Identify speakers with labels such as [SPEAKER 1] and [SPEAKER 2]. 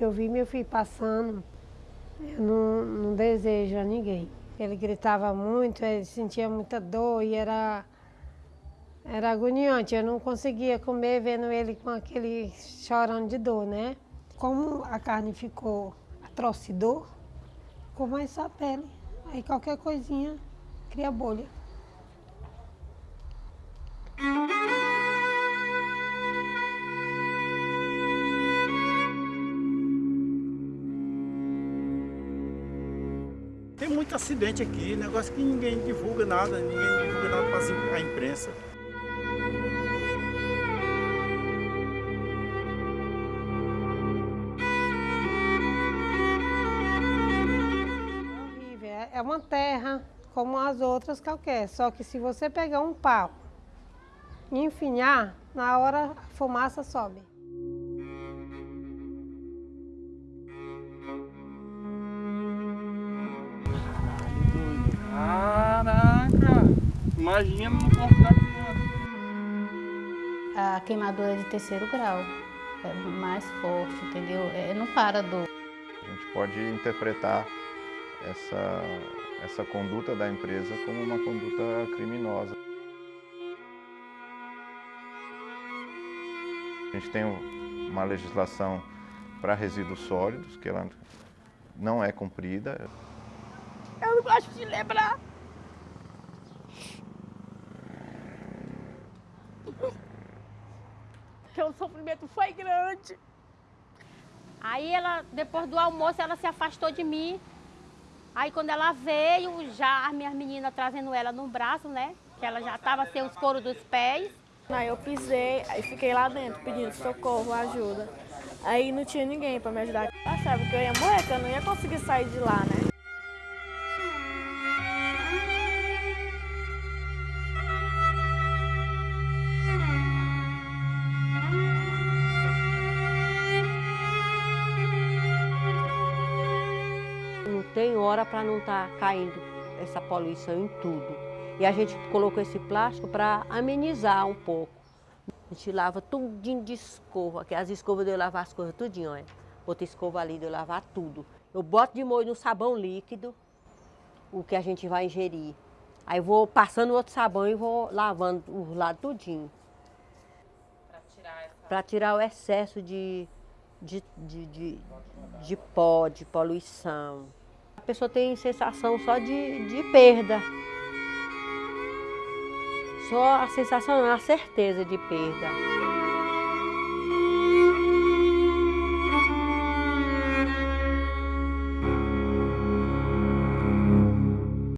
[SPEAKER 1] que eu vi meu filho passando, eu não, não desejo a ninguém. Ele gritava muito, ele sentia muita dor e era, era agoniante. Eu não conseguia comer vendo ele com aquele chorando de dor, né? Como a carne ficou atrocidor, ficou mais só a pele. Aí qualquer coisinha cria bolha.
[SPEAKER 2] Muito acidente aqui, negócio que ninguém divulga nada, ninguém divulga nada para a imprensa.
[SPEAKER 1] É é- uma terra como as outras qualquer, só que se você pegar um pau e enfinhar, na hora a fumaça sobe.
[SPEAKER 2] Imagina no corpo da criança.
[SPEAKER 3] A queimadura é de terceiro grau, é mais forte, entendeu? É, não para do...
[SPEAKER 4] A gente pode interpretar essa, essa conduta da empresa como uma conduta criminosa. A gente tem uma legislação para resíduos sólidos, que ela não é cumprida.
[SPEAKER 5] Eu não gosto de lembrar. O sofrimento foi grande.
[SPEAKER 6] Aí ela, depois do almoço, ela se afastou de mim. Aí quando ela veio, já as minhas meninas trazendo ela no braço, né? Que ela já estava sem os coros dos pés.
[SPEAKER 7] Aí eu pisei, aí fiquei lá dentro pedindo socorro, ajuda. Aí não tinha ninguém para me ajudar. Achava que eu ia morrer, que eu não ia conseguir sair de lá, né?
[SPEAKER 8] Tem hora para não estar caindo essa poluição em tudo. E a gente colocou esse plástico para amenizar um pouco. A gente lava tudinho de escova, que as escovas de eu lavar as coisas tudinho, olha. Outra escova ali de eu lavar tudo. Eu boto de molho no sabão líquido, o que a gente vai ingerir. Aí vou passando outro sabão e vou lavando os lados tudinho. Para tirar o excesso de, de, de, de, de pó, de poluição. Pessoa tem sensação só de, de perda. Só a sensação, a certeza de perda.